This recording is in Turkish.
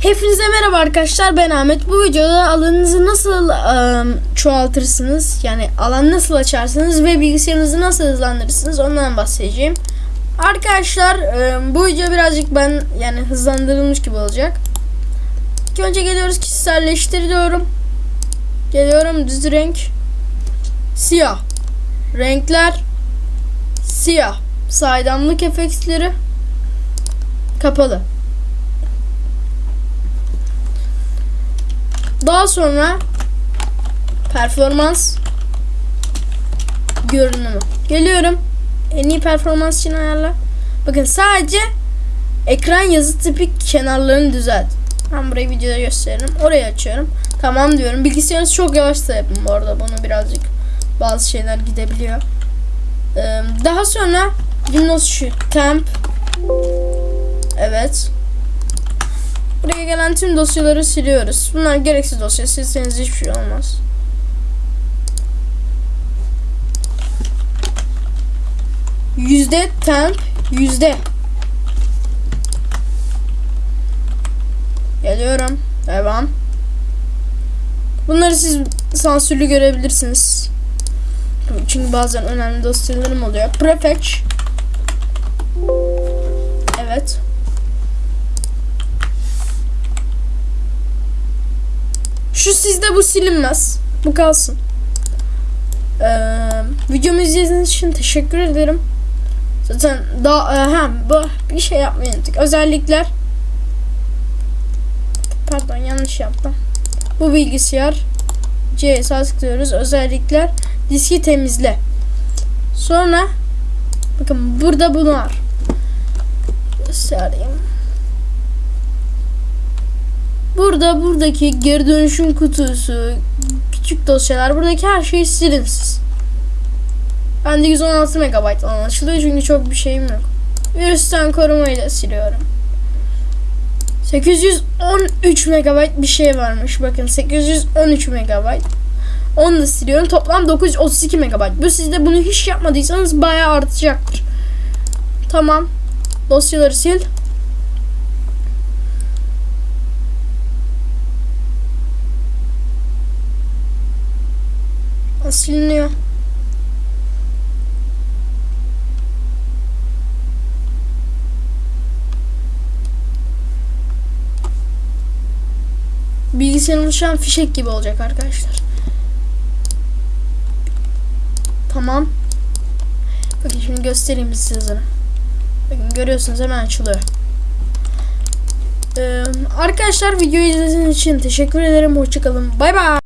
Hepinize merhaba arkadaşlar ben Ahmet. Bu videoda alanınızı nasıl ıı, çoğaltırsınız yani alan nasıl açarsınız ve bilgisayarınızı nasıl hızlandırırsınız ondan bahsedeceğim. Arkadaşlar ıı, bu video birazcık ben yani hızlandırılmış gibi olacak. İlk önce geliyoruz kişiselleştir diyorum. Geliyorum düz renk. Siyah. Renkler. Siyah. Saydamlık efektleri. Kapalı. Daha sonra performans görünümü. Geliyorum. En iyi performans için ayarla. Bakın sadece ekran yazı tipi kenarlarını düzelt. Ben burayı videoda gösteririm. Orayı açıyorum. Tamam diyorum. Bilgisayarınız çok yavaş da yapın bu arada. Bunu birazcık bazı şeyler gidebiliyor. Ee, daha sonra Windows şu temp Evet. Buraya gelen tüm dosyaları siliyoruz. Bunlar gereksiz dosya. Silseniz hiçbir şey olmaz. Yüzde temp yüzde. Geliyorum. Devam. Bunları siz sansürlü görebilirsiniz. Çünkü bazen önemli dosyalarım oluyor. Prefetch. Evet. Şu sizde bu silinmez. Bu kalsın. Ee, videomu izlediğiniz için teşekkür ederim. Zaten daha e, ha, bu bir şey yapmayı unuttuk. Özellikler. Pardon yanlış yaptım. Bu bilgisayar C'ye sağ tıklıyoruz. Özellikler diski temizle. Sonra bakın burada bunu var. Göstereyim. Burada buradaki geri dönüşüm kutusu, küçük dosyalar, buradaki her şey silinsiz. Bende 116 MB alan açılıyor çünkü çok bir şeyim yok. Virüsten korumayla siliyorum. 813 MB bir şey varmış. Bakın 813 MB. Onu da siliyorum. Toplam 932 MB. Bu sizde bunu hiç yapmadıysanız bayağı artacaktır. Tamam. Dosyaları sil. Siliniyor. Bilgisayarımız şu an fişek gibi olacak arkadaşlar. Tamam. Bakın şimdi göstereyim size. Bakın görüyorsunuz hemen açılıyor. Ee, arkadaşlar videoyu izlediğiniz için teşekkür ederim. Hoşçakalın. Bay bay.